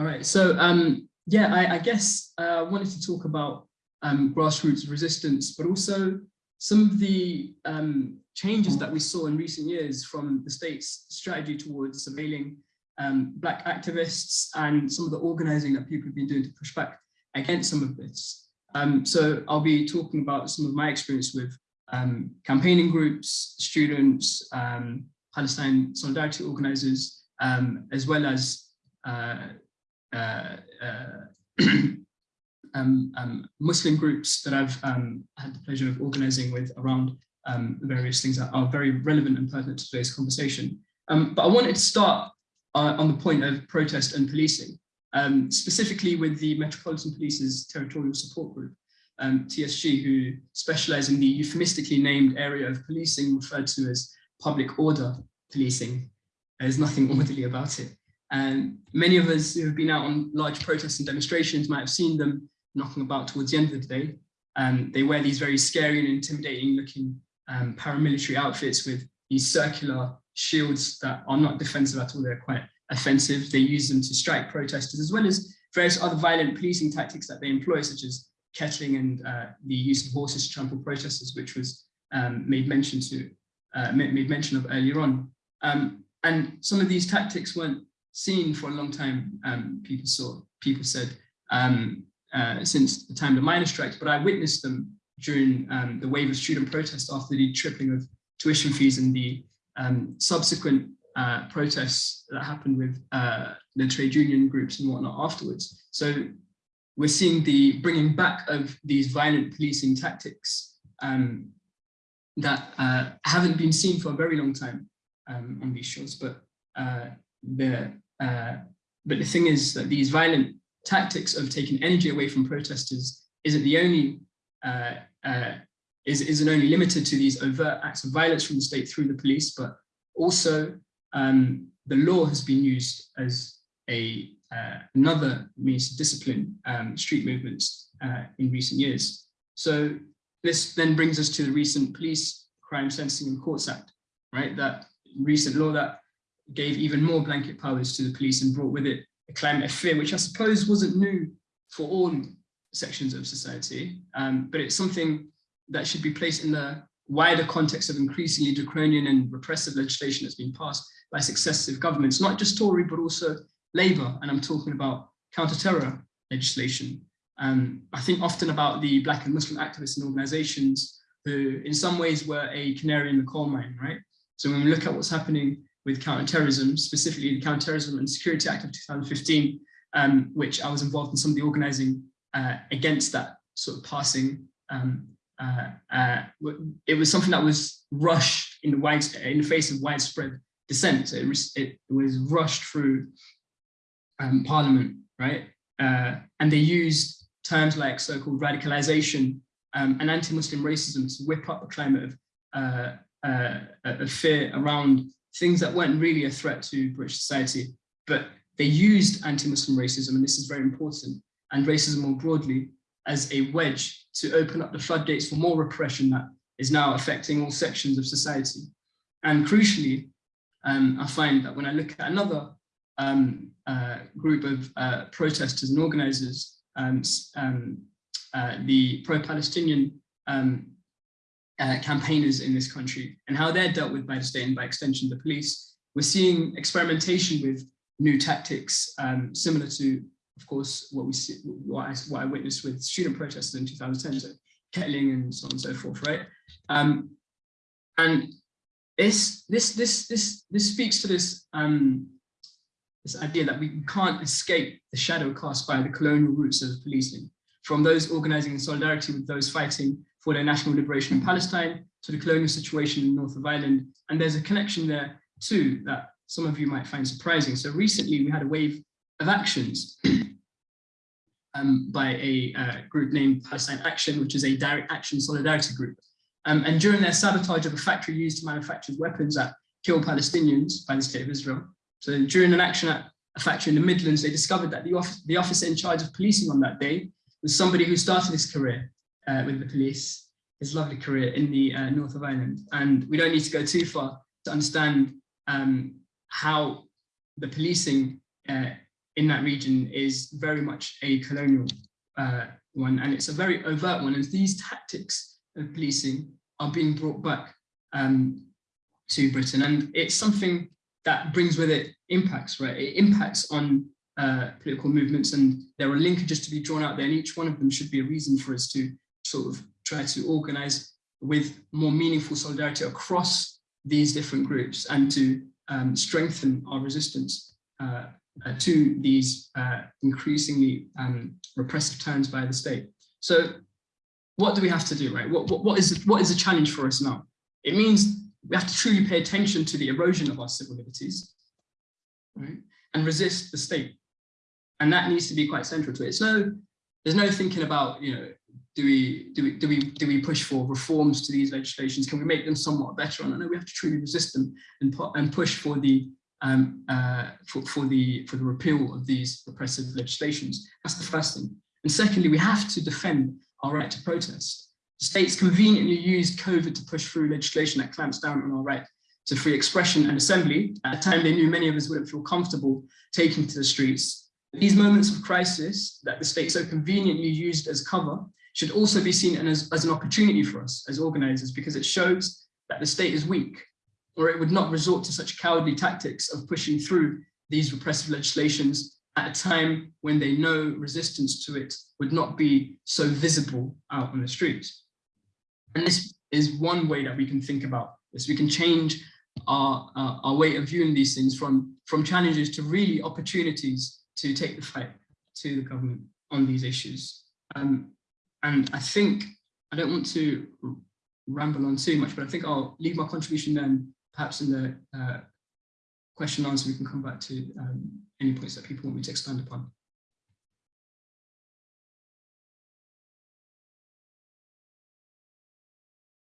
All right, so um, yeah, I, I guess uh, I wanted to talk about um, grassroots resistance, but also some of the um, changes that we saw in recent years from the state's strategy towards surveilling um, Black activists and some of the organizing that people have been doing to push back against some of this. Um, so I'll be talking about some of my experience with um, campaigning groups, students, Palestine solidarity organizers, as well as uh, uh, uh, Muslim groups that I've um, had the pleasure of organizing with around um, various things that are very relevant and pertinent to today's conversation. Um, but I wanted to start uh, on the point of protest and policing, um, specifically with the Metropolitan Police's Territorial Support Group, TSG, who specialize in the euphemistically named area of policing referred to as public order policing. There's nothing orderly about it. And many of us who have been out on large protests and demonstrations might have seen them knocking about towards the end of the day. Um, they wear these very scary and intimidating looking um, paramilitary outfits with these circular shields that are not defensive at all, they're quite offensive. They use them to strike protesters as well as various other violent policing tactics that they employ, such as kettling and uh, the use of horses to trample protesters, which was um, made mention to uh, made mention of earlier on. Um, and some of these tactics weren't seen for a long time, um, people saw, people said, um, uh, since the time the miners' strikes, but I witnessed them during um, the wave of student protests after the tripling of tuition fees and the um, subsequent uh, protests that happened with uh, the trade union groups and whatnot afterwards. So we're seeing the bringing back of these violent policing tactics um, that uh, haven't been seen for a very long time um, on these shores, but uh, the uh, but the thing is that these violent tactics of taking energy away from protesters isn't the only uh, uh, is isn't only limited to these overt acts of violence from the state through the police, but also um, the law has been used as a uh, another means to discipline um, street movements uh, in recent years. So this then brings us to the recent Police Crime Sentencing and Courts Act, right? That recent law that gave even more blanket powers to the police and brought with it a climate of fear, which I suppose wasn't new for all sections of society, um, but it's something that should be placed in the wider context of increasingly draconian and repressive legislation that's been passed by successive governments, not just Tory, but also Labour, and I'm talking about counter-terror legislation. Um, I think often about the Black and Muslim activists and organizations who in some ways were a canary in the coal mine, right? So when we look at what's happening with counterterrorism, specifically the Counterterrorism and Security Act of 2015, um, which I was involved in some of the organizing uh, against that sort of passing. Um, uh, uh, it was something that was rushed in the, wide, in the face of widespread dissent. So it, was, it was rushed through um, parliament, right? Uh, and they used terms like so-called radicalization um, and anti-Muslim racism to whip up a climate of, uh, uh, of fear around things that weren't really a threat to British society, but they used anti-Muslim racism, and this is very important, and racism more broadly, as a wedge to open up the floodgates for more repression that is now affecting all sections of society. And crucially, um, I find that when I look at another um, uh, group of uh, protesters and organizers, um, um uh, the pro-Palestinian um, uh, campaigners in this country and how they're dealt with by the state and by extension the police. We're seeing experimentation with new tactics um, similar to, of course, what we see, what I, what I witnessed with student protests in 2010, so kettling and so on and so forth, right? Um, and this this this this this speaks to this um, this idea that we can't escape the shadow cast by the colonial roots of policing, from those organizing in solidarity with those fighting for their national liberation in Palestine to the colonial situation in north of Ireland. And there's a connection there too that some of you might find surprising. So recently we had a wave of actions um, by a uh, group named Palestine Action, which is a direct action solidarity group. Um, and during their sabotage of a factory used to manufacture weapons that kill Palestinians by the state of Israel. So during an action at a factory in the Midlands, they discovered that the, office, the officer in charge of policing on that day was somebody who started his career uh, with the police, his lovely career in the uh, north of Ireland. And we don't need to go too far to understand um, how the policing uh, in that region is very much a colonial uh, one, and it's a very overt one. And these tactics of policing are being brought back um, to Britain, and it's something that brings with it impacts, right? It impacts on uh, political movements, and there are linkages to be drawn out there, and each one of them should be a reason for us to sort of try to organize with more meaningful solidarity across these different groups and to um, strengthen our resistance uh, uh, to these uh, increasingly um, repressive turns by the state. So what do we have to do, right? What, what, what, is, what is the challenge for us now? It means we have to truly pay attention to the erosion of our civil liberties, right? And resist the state. And that needs to be quite central to it. It's no, there's no thinking about, you know, do we do we do we do we push for reforms to these legislations? Can we make them somewhat better? And I know we have to truly resist them and put and push for the um, uh, for, for the for the repeal of these repressive legislations. That's the first thing. And secondly, we have to defend our right to protest. States conveniently used COVID to push through legislation that clamps down on our right to free expression and assembly at a time they knew many of us wouldn't feel comfortable taking to the streets. These moments of crisis that the state so conveniently used as cover should also be seen as, as an opportunity for us as organizers because it shows that the state is weak or it would not resort to such cowardly tactics of pushing through these repressive legislations at a time when they know resistance to it would not be so visible out on the streets. And this is one way that we can think about this. We can change our, uh, our way of viewing these things from, from challenges to really opportunities to take the fight to the government on these issues. Um, and I think, I don't want to ramble on too much, but I think I'll leave my contribution then, perhaps in the uh, question and answer, we can come back to um, any points that people want me to expand upon.